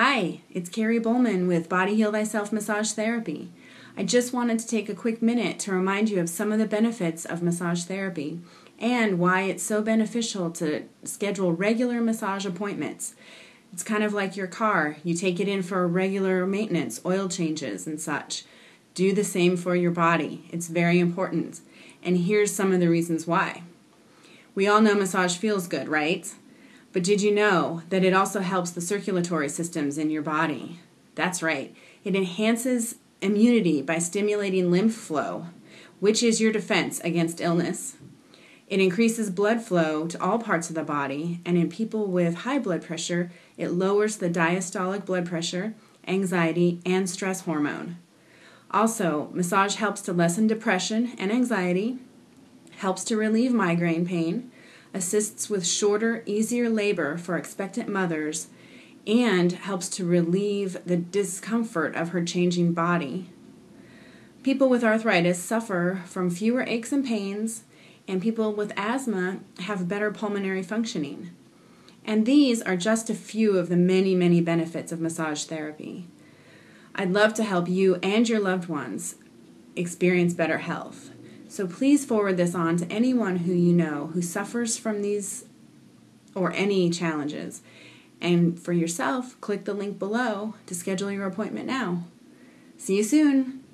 Hi, it's Carrie Bowman with Body Heal Thyself Massage Therapy. I just wanted to take a quick minute to remind you of some of the benefits of massage therapy and why it's so beneficial to schedule regular massage appointments. It's kind of like your car. You take it in for regular maintenance, oil changes, and such. Do the same for your body. It's very important. And here's some of the reasons why. We all know massage feels good, right? But did you know that it also helps the circulatory systems in your body? That's right. It enhances immunity by stimulating lymph flow, which is your defense against illness. It increases blood flow to all parts of the body, and in people with high blood pressure, it lowers the diastolic blood pressure, anxiety, and stress hormone. Also, massage helps to lessen depression and anxiety, helps to relieve migraine pain, assists with shorter, easier labor for expectant mothers, and helps to relieve the discomfort of her changing body. People with arthritis suffer from fewer aches and pains, and people with asthma have better pulmonary functioning. And these are just a few of the many, many benefits of massage therapy. I'd love to help you and your loved ones experience better health. So please forward this on to anyone who you know who suffers from these or any challenges. And for yourself, click the link below to schedule your appointment now. See you soon.